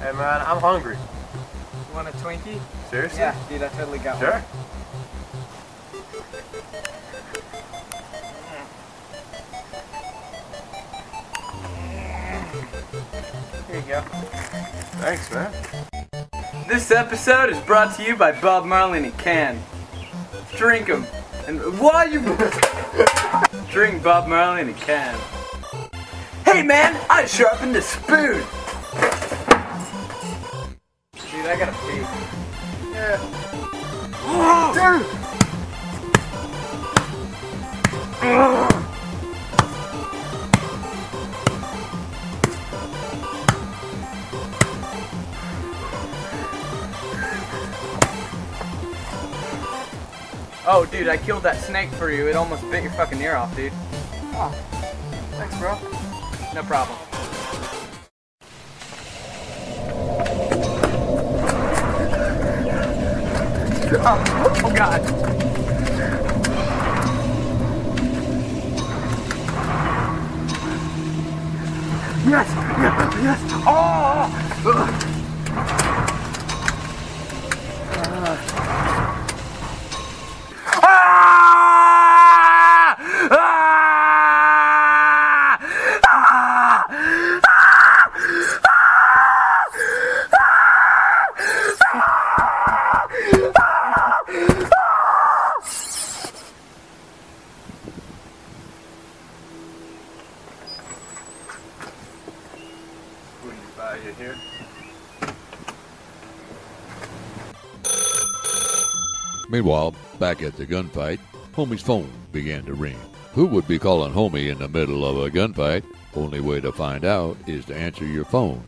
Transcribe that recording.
Hey man, I'm hungry. You want a Twinkie? Seriously? Yeah, dude, I totally got Sure. one. Here you go. Thanks, man. This episode is brought to you by Bob Marley in a can. Drink 'em. And why you drink Bob Marley in a can? Hey man, I sharpened the spoon. Dude, gotta pee. Oh, dude, I killed that snake for you. It almost bit your fucking ear off, dude. Oh, thanks, bro. No problem. Oh, oh God. Yes! Yes! Yes! Oh! Ah! Buy you here? Meanwhile, back at the gunfight, Homie's phone began to ring. Who would be calling Homie in the middle of a gunfight? Only way to find out is to answer your phone